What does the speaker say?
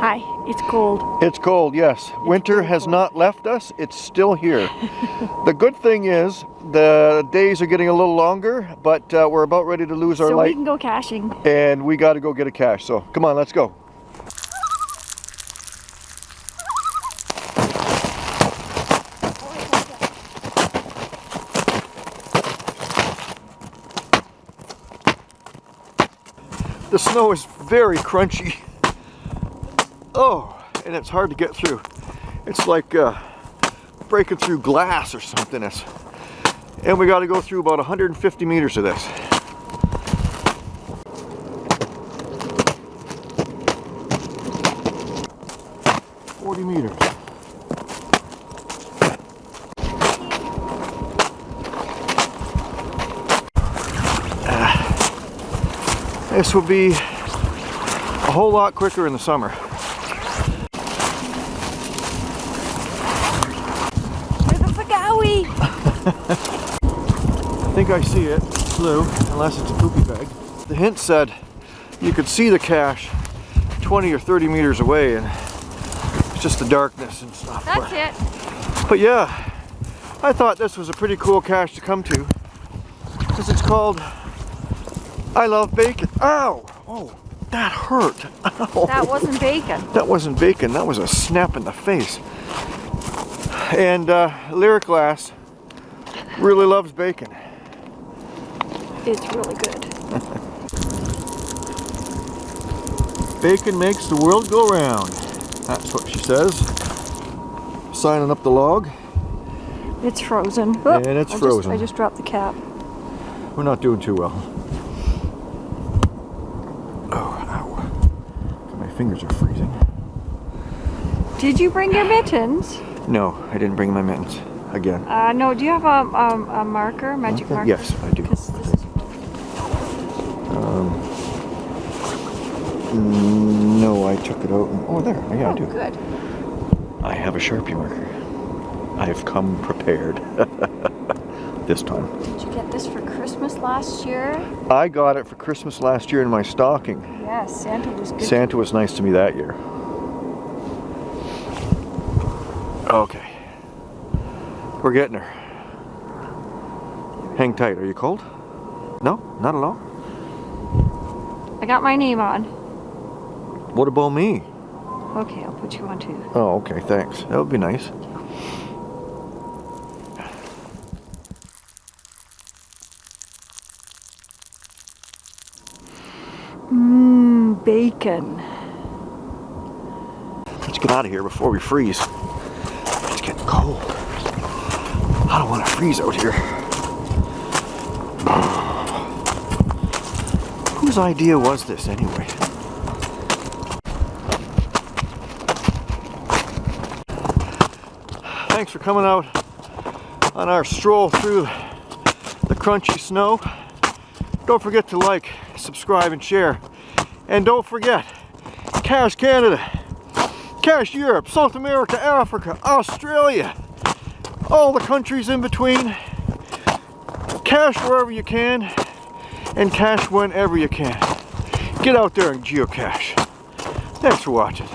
Hi, it's cold. It's cold, yes. Winter has cold. not left us. It's still here. the good thing is the days are getting a little longer, but uh, we're about ready to lose our So we can go caching. and we got to go get a cache. So come on, let's go. The snow is very crunchy. Oh, and it's hard to get through. It's like uh, breaking through glass or something. It's, and we got to go through about 150 meters of this. Forty meters. Ah. This will be a whole lot quicker in the summer. There's a I think I see it. It's blue, unless it's a poopy bag. The hint said you could see the cache 20 or 30 meters away and it's just the darkness and stuff. That's but, it. but yeah, I thought this was a pretty cool cache to come to because it's called I Love Bacon. Ow! Oh, that hurt. Ow. That wasn't bacon. That wasn't bacon, that was a snap in the face. And uh, Lyric Glass really loves bacon. It's really good. Bacon makes the world go round. That's what she says. Signing up the log. It's frozen. And it's I just- frozen. I just dropped the cap. We're not doing too well. Oh, ow. My fingers are freezing. Did you bring your mittens? No, I didn't bring my mittens. Again. Uh, no, do you have a, a, a marker, magic Okay, marker? yes, I do. Mm, No, I took it out. and- Oh, there. Yeah, I oh, do. good. I have a Sharpie marker. I've come prepared. this time. Did you get this for Christmas last year? I got it for Christmas last year in my stocking. Yes, Santa was good. Santa was nice to me that year. Okay. We're getting her. Hang tight. Are you cold? No? Not at all? I got my name on. What about me? Okay, I'll put you on too. Oh, okay. Thanks. That would be nice. Mmm, bacon. Let's get out of here before we freeze. Cold. I don't want to freeze out here. Whose idea was this anyway? Thanks for coming out on our stroll through the crunchy snow. Don't forget to like, subscribe, and share. And don't forget, Cache Canada, Cache Europe, South America, Africa, Australia, all the countries in between. Cache wherever you can, and cache whenever you can. Get out there and geocache. Thanks for watching.